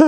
は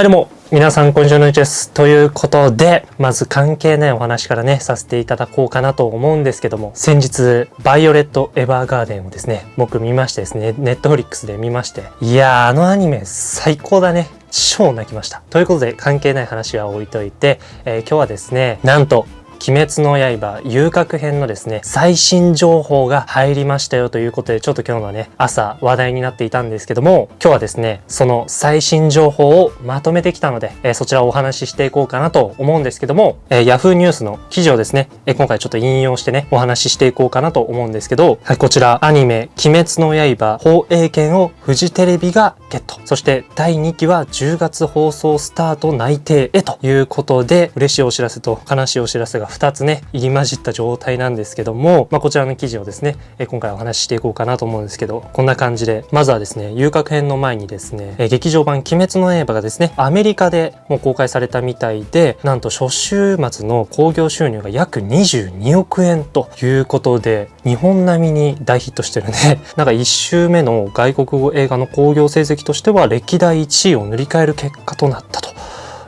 いどうも皆さんこんにちは。のいちですということでまず関係ないお話からねさせていただこうかなと思うんですけども先日バイオレット・エヴァーガーデンをですね僕見ましてですねネットフリックスで見ましていやーあのアニメ最高だね。超泣きました。ということで関係ない話は置いといて、えー、今日はですねなんと鬼滅の刃遊郭編のですね、最新情報が入りましたよということで、ちょっと今日のね、朝話題になっていたんですけども、今日はですね、その最新情報をまとめてきたので、えー、そちらをお話ししていこうかなと思うんですけども、えー、Yahoo ニュースの記事をですね、えー、今回ちょっと引用してね、お話ししていこうかなと思うんですけど、はい、こちらアニメ、鬼滅の刃放映権をフジテレビがゲット。そして第2期は10月放送スタート内定へということで、嬉しいお知らせと悲しいお知らせが2つね、入り混じった状態なんですけども、まあ、こちらの記事をですね、今回お話ししていこうかなと思うんですけど、こんな感じで、まずはですね、遊郭編の前にですね、劇場版鬼滅の刃がですね、アメリカでもう公開されたみたいで、なんと初週末の興行収入が約22億円ということで、日本並みに大ヒットしてるね。なんか1週目の外国語映画の興行成績としては歴代1位を塗り替える結果となったと。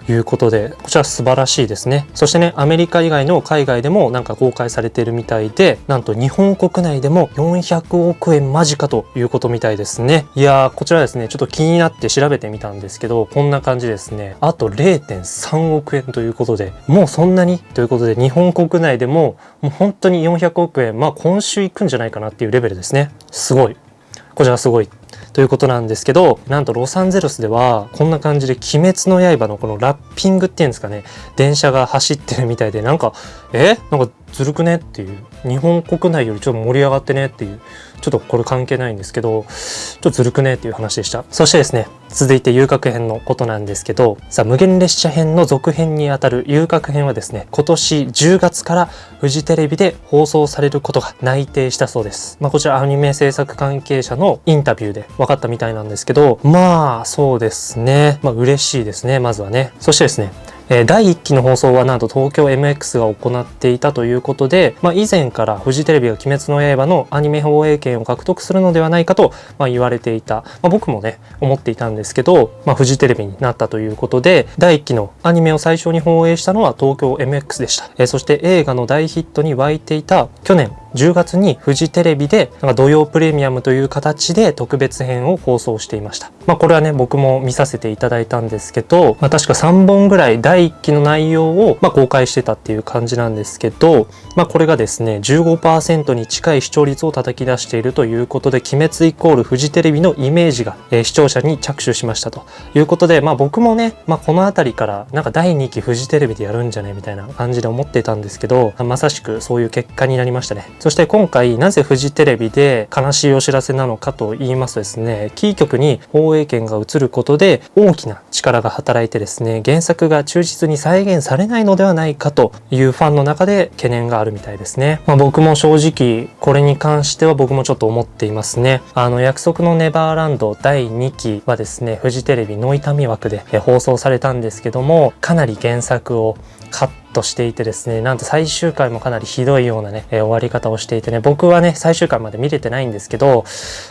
いうことでこちら素晴らしいですね。そしてねアメリカ以外の海外でもなんか公開されているみたいでなんと日本国内でも400億円間近ということみたいですね。いやーこちらですねちょっと気になって調べてみたんですけどこんな感じですね。あと0.3億円ということでもうそんなにということで日本国内でももう本当に400億円まあ今週行くんじゃないかなっていうレベルですね。すごい。こちらすごい。ということなんですけどなんとロサンゼルスではこんな感じで「鬼滅の刃」のこのラッピングっていうんですかね電車が走ってるみたいでなんかえ？なんかずるくね？っていう。日本国内よりちょっと盛り上がってね？っていう。ちょっとこれ関係ないんですけどちょっとずるくねっていう話でした。そしてですね続いて遊郭編のことなんですけどさあ無限列車編の続編にあたる遊郭編はですね今年10月からフジテレビで放送されることが内定したそうです。まあこちらアニメ制作関係者のインタビューで分かったみたいなんですけどまあそうですね。まあ嬉しいですねまずはね。そしてですねえ第1期の放送はなんと東京 MX が行っていたということで、まあ、以前からフジテレビが「鬼滅の刃」のアニメ放映権を獲得するのではないかと、まあ、言われていた、まあ、僕もね思っていたんですけど、まあ、フジテレビになったということで第1期のアニメを最初に放映したのは東京 MX でした、え、そして映画の大ヒットに沸いていた去年10月にフジテレビでなんか土曜プレミアムという形で特別編を放送していました。まあこれはね僕も見させていただいたんですけど、まあ、確か3本ぐらい第1期の内容をま公開してたっていう感じなんですけど、まあこれがですね15%に近い視聴率を叩き出しているということで鬼滅イコールフジテレビのイメージが、えー、視聴者に着手しましたということで、まあ僕もね、まあ、この辺りからなんか第2期フジテレビでやるんじゃねみたいな感じで思ってたんですけど、まさしくそういう結果になりましたね。そして今回なぜフジテレビで悲しいお知らせなのかと言いますとですね、キー局に放映権が移ることで大きな力が働いてですね、原作が忠実に再現されないのではないかというファンの中で懸念があるみたいですね。まあ、僕も正直これに関しては僕もちょっと思っていますね。あの約束のネバーランド第2期はですね、フジテレビの痛み枠で放送されたんですけども、かなり原作をカットしていてですねなんと最終回もかなりひどいようなね、えー、終わり方をしていてね僕はね最終回まで見れてないんですけど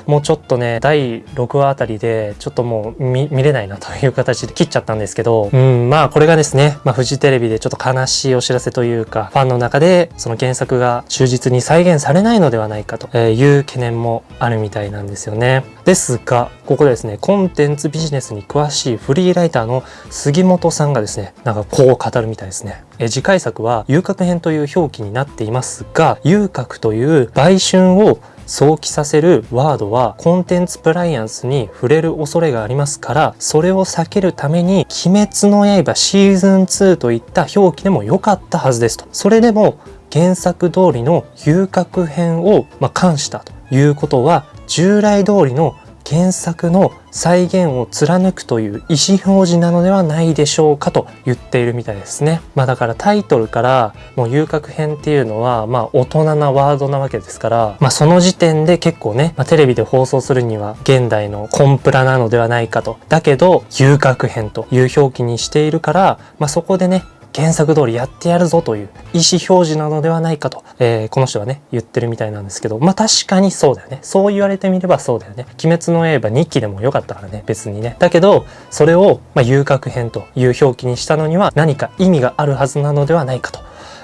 もうちょっとね第6話あたりでちょっともう見れないなという形で切っちゃったんですけどうんまあこれがですね、まあ、フジテレビでちょっと悲しいお知らせというかファンの中でその原作が忠実に再現されないのではないかという懸念もあるみたいなんですよね。ですがここでですねコンテンツビジネスに詳しいフリーライターの杉本さんがですねなんかこう語るみたいですね。え次回作は遊郭編という表記になっていますが遊郭という売春を想起させるワードはコンテンツプライアンスに触れる恐れがありますからそれを避けるために「鬼滅の刃シーズン2」といった表記でも良かったはずですと。それでも原作通りの遊郭編を、まあ、冠したということは従来通りの原作の再現を貫くという意思表示なのではないでしょうかと言っているみたいですね。まあだからタイトルからもう遊郭編っていうのはまあ大人なワードなわけですから、まあその時点で結構ね、まあ、テレビで放送するには現代のコンプラなのではないかと。だけど遊郭編という表記にしているから、まあそこでね、原作通りやってやるぞという意思表示なのではないかと、えー、この人はね、言ってるみたいなんですけど、まあ確かにそうだよね。そう言われてみればそうだよね。鬼滅の刃日記でもよかったからね、別にね。だけど、それを、まあ、遊郭編という表記にしたのには何か意味があるはずなのではないかと。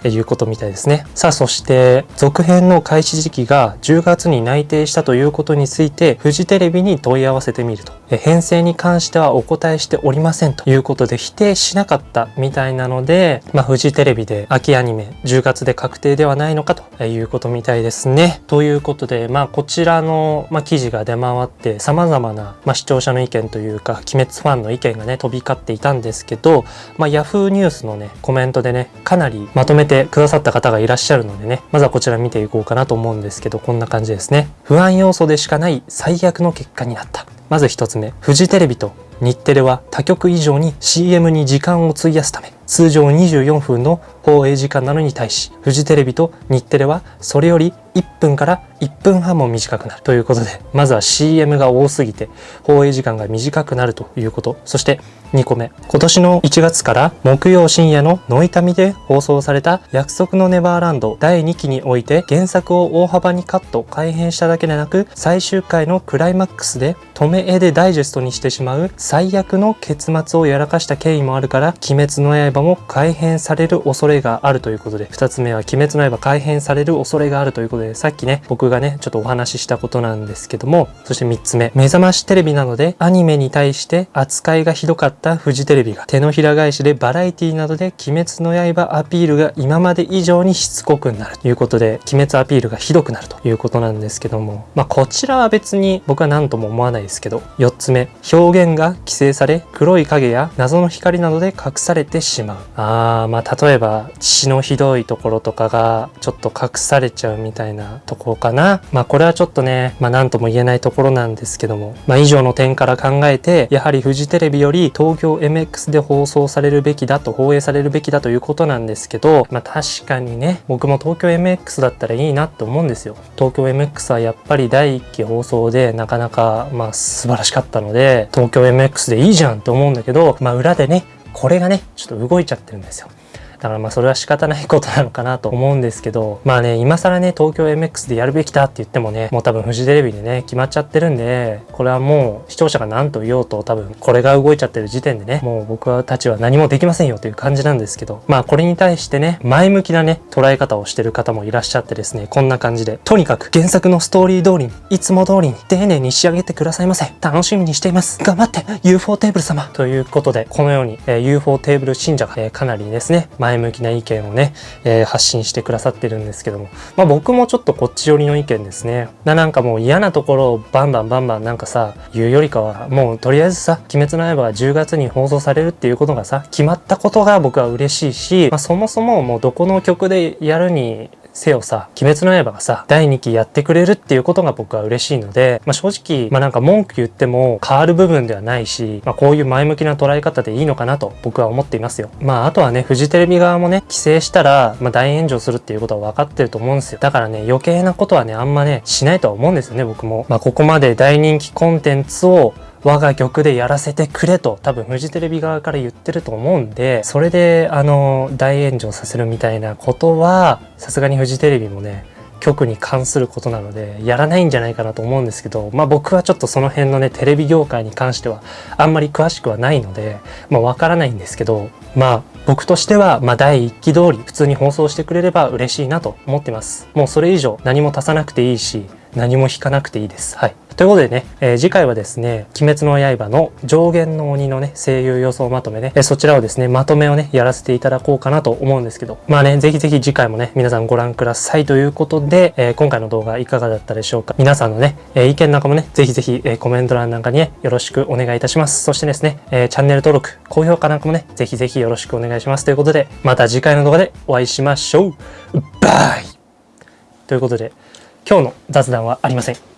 いうことみたいですね。さあ、そして続編の開始時期が10月に内定したということについて、フジテレビに問い合わせてみると。編成に関してはお答えしておりませんということで否定しなかったみたいなので、まあ、フジテレビで秋アニメ10月で確定ではないのかということみたいですね。ということで、まあ、こちらの、まあ、記事が出回って様々な、まあ、視聴者の意見というか、鬼滅ファンの意見がね、飛び交っていたんですけど、まあ、Yahoo ニュースのね、コメントでね、かなりまとめててくださった方がいらっしゃるのでね、まずはこちら見ていこうかなと思うんですけど、こんな感じですね。不安要素でしかない最悪の結果になった。まず1つ目、フジテレビと日テレは他局以上に CM に時間を費やすため、通常24分の放映時間なのに対し、フジテレビと日テレはそれより1分から1分半も短くなるということで、まずは CM が多すぎて放映時間が短くなるということ。そして2個目。今年の1月から木曜深夜のノイタミで放送された約束のネバーランド第2期において原作を大幅にカット、改変しただけでなく最終回のクライマックスで止め絵でダイジェストにしてしまう最悪の結末をやらかした経緯もあるから鬼滅の刃も改変される恐れがあるということで2つ目は鬼滅の刃改変される恐れがあるということでさっきね僕がねちょっとお話ししたことなんですけどもそして3つ目。目覚ましテレビなどでアニメに対して扱いがひどかったフジテレビが手のひら返しでバラエティなどで鬼滅の刃アピールが今まで以上にしつこくなるということで鬼滅アピールがひどくなるということなんですけどもまあこちらは別に僕は何とも思わないですけど4つ目。表現が規制され黒い影や謎の光などで隠されてしまう。あーまあ例えば血のひどいところとかがちょっと隠されちゃうみたいなとこかな。まあこれはちょっとねまあ何とも言えないところなんですけども。まあ以上の点から考えてやはりフジテレビより東京 MX で放送されるべきだと放映されるべきだということなんですけどまあ確かにね僕も東京 MX だったらいいなって思うんですよ。東京 MX はやっぱり第1期放送でなかなかまあ素晴らしかったので東京 MX でいいじゃんって思うんだけどまあ裏でねこれがねちょっと動いちゃってるんですよ。だからまあそれは仕方ないことなのかなと思うんですけど、まあね、今更ね、東京 MX でやるべきだって言ってもね、もう多分フジテレビでね、決まっちゃってるんで、これはもう視聴者が何と言おうと多分これが動いちゃってる時点でね、もう僕たちは何もできませんよという感じなんですけど、まあこれに対してね、前向きなね、捉え方をしてる方もいらっしゃってですね、こんな感じで、とにかく原作のストーリー通りに、いつも通りに丁寧に仕上げてくださいませ。楽しみにしています。頑張って !UFO テーブル様ということで、このように、えー、UFO テーブル信者が、えー、かなりですね、前前向きな意見をね、えー、発信してくださってるんですけども、まあ僕もちょっとこっち寄りの意見ですね。ななんかもう嫌なところをバンバンバンバンなんかさ、言うよりかは、もうとりあえずさ、鬼滅の刃が10月に放送されるっていうことがさ、決まったことが僕は嬉しいし、まあそもそももうどこの曲でやるにせよさ、鬼滅の刃がさ、第2期やってくれるっていうことが僕は嬉しいので、まあ、正直、まあなんか文句言っても変わる部分ではないし、まあこういう前向きな捉え方でいいのかなと僕は思っていますよ。まああとはね、フジテレビ側もね、規制したら、まあ大炎上するっていうことは分かってると思うんですよ。だからね、余計なことはね、あんまね、しないとは思うんですよね、僕も。まあここまで大人気コンテンツを我が曲でやらせてくれと多分フジテレビ側から言ってると思うんでそれであの大炎上させるみたいなことはさすがにフジテレビもね曲に関することなのでやらないんじゃないかなと思うんですけどまあ僕はちょっとその辺のねテレビ業界に関してはあんまり詳しくはないのでまあわからないんですけどまあ僕としてはまあ第1期通り普通に放送してくれれば嬉しいなと思ってます。もうそれ以上何も足さなくていいし何も引かなくていいです。はい。ということでね、えー、次回はですね、鬼滅の刃の上限の鬼のね、声優予想まとめね、えー、そちらをですね、まとめをね、やらせていただこうかなと思うんですけど、まあね、ぜひぜひ次回もね、皆さんご覧ください。ということで、えー、今回の動画いかがだったでしょうか？皆さんのね、え意見なんかもね、ぜひぜひ、えコメント欄なんかにね、よろしくお願いいたします。そしてですね、えチャンネル登録、高評価なんかもね、ぜひぜひよろしくお願いします。ということで、また次回の動画でお会いしましょう。バイ。ということで、今日の雑談はありません。